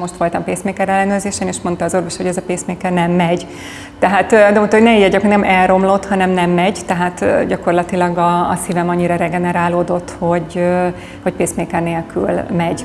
Most voltam pacemaker ellenőrzésen, és mondta az orvos, hogy ez a pacemaker nem megy. Tehát, de mondta, hogy ne ijedjek, nem elromlott, hanem nem megy, tehát gyakorlatilag a, a szívem annyira regenerálódott, hogy, hogy pacemaker nélkül megy.